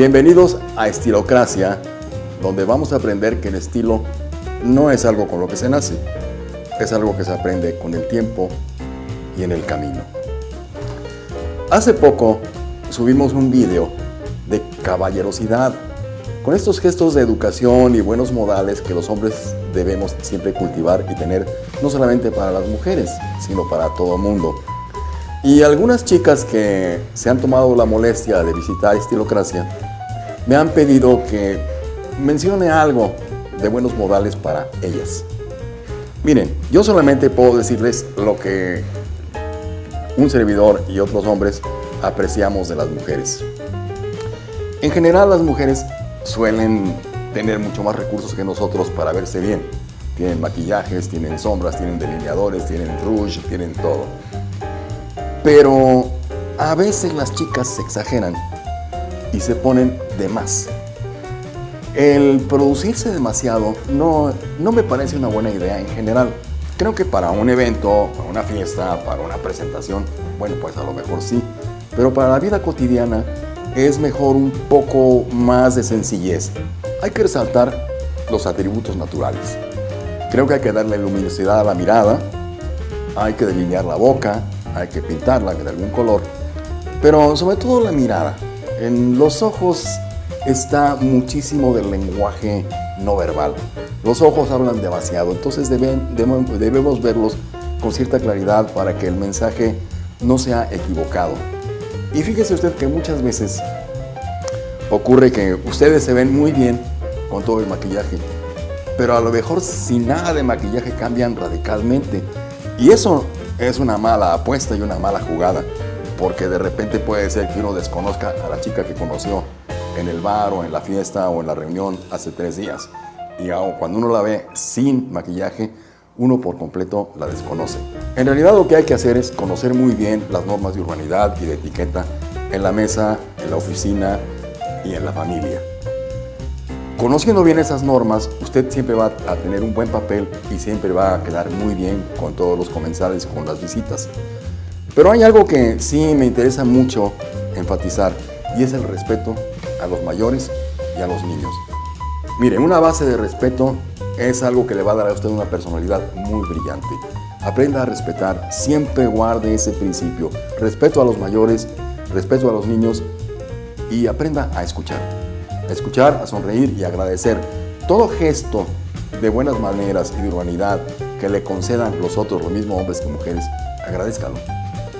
Bienvenidos a Estilocracia, donde vamos a aprender que el estilo no es algo con lo que se nace, es algo que se aprende con el tiempo y en el camino. Hace poco subimos un video de caballerosidad, con estos gestos de educación y buenos modales que los hombres debemos siempre cultivar y tener, no solamente para las mujeres, sino para todo el mundo. Y algunas chicas que se han tomado la molestia de visitar Estilocracia me han pedido que mencione algo de buenos modales para ellas. Miren, yo solamente puedo decirles lo que un servidor y otros hombres apreciamos de las mujeres. En general las mujeres suelen tener mucho más recursos que nosotros para verse bien. Tienen maquillajes, tienen sombras, tienen delineadores, tienen rouge, tienen todo. Pero a veces las chicas se exageran y se ponen de más. El producirse demasiado no, no me parece una buena idea en general. Creo que para un evento, para una fiesta, para una presentación, bueno, pues a lo mejor sí. Pero para la vida cotidiana es mejor un poco más de sencillez. Hay que resaltar los atributos naturales. Creo que hay que darle luminosidad a la mirada, hay que delinear la boca, hay que pintarla de algún color, pero sobre todo la mirada. En los ojos está muchísimo del lenguaje no verbal. Los ojos hablan demasiado, entonces debemos verlos con cierta claridad para que el mensaje no sea equivocado. Y fíjese usted que muchas veces ocurre que ustedes se ven muy bien con todo el maquillaje, pero a lo mejor sin nada de maquillaje cambian radicalmente. Y eso es una mala apuesta y una mala jugada, porque de repente puede ser que uno desconozca a la chica que conoció en el bar o en la fiesta o en la reunión hace tres días. Y cuando uno la ve sin maquillaje, uno por completo la desconoce. En realidad lo que hay que hacer es conocer muy bien las normas de urbanidad y de etiqueta en la mesa, en la oficina y en la familia. Conociendo bien esas normas, usted siempre va a tener un buen papel y siempre va a quedar muy bien con todos los comensales, con las visitas. Pero hay algo que sí me interesa mucho enfatizar y es el respeto a los mayores y a los niños. Mire, una base de respeto es algo que le va a dar a usted una personalidad muy brillante. Aprenda a respetar, siempre guarde ese principio. Respeto a los mayores, respeto a los niños y aprenda a escuchar a escuchar, a sonreír y agradecer. Todo gesto de buenas maneras y de urbanidad que le concedan los otros, los mismos hombres que mujeres, agradezcalo.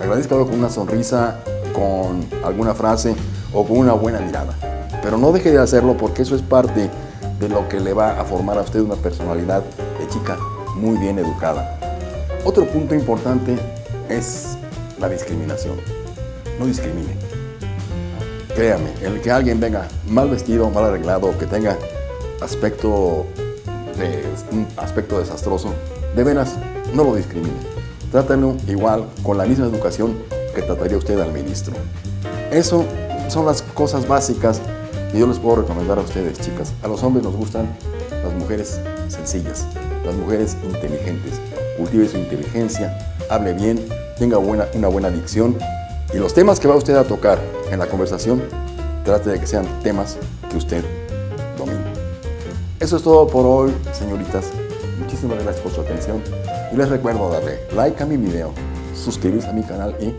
Agradezcalo con una sonrisa, con alguna frase o con una buena mirada. Pero no deje de hacerlo porque eso es parte de lo que le va a formar a usted una personalidad de chica muy bien educada. Otro punto importante es la discriminación. No discrimine. Créame, el que alguien venga mal vestido, mal arreglado, que tenga aspecto, un aspecto desastroso, de veras, no lo discrimine. Trátalo igual, con la misma educación que trataría usted al ministro. Eso son las cosas básicas que yo les puedo recomendar a ustedes, chicas. A los hombres nos gustan las mujeres sencillas, las mujeres inteligentes. Cultive su inteligencia, hable bien, tenga buena, una buena dicción y los temas que va usted a tocar en la conversación, trate de que sean temas que usted domine. Eso es todo por hoy, señoritas. Muchísimas gracias por su atención y les recuerdo darle like a mi video, suscribirse a mi canal y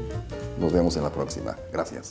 nos vemos en la próxima. Gracias.